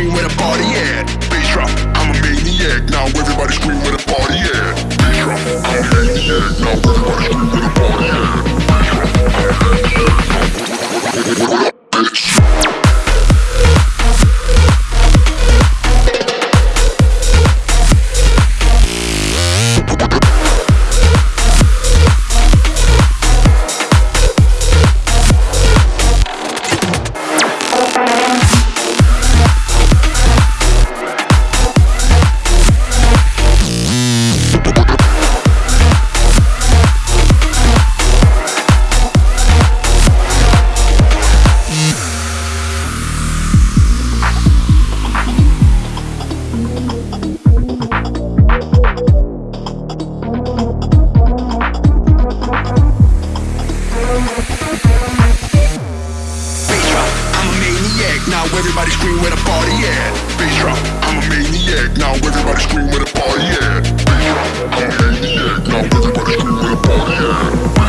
scream where the party at. Bass drop, I'm a maniac. Now everybody scream where the party at. Bass drop, I'm a maniac. Now everybody scream where the party at. Bass drop, I'm a maniac. Maniac. Now everybody scream where the party at. Bass drop, I'm a maniac. Now everybody scream where the party at. Bass drop, I'm a maniac. Now everybody scream where the party at.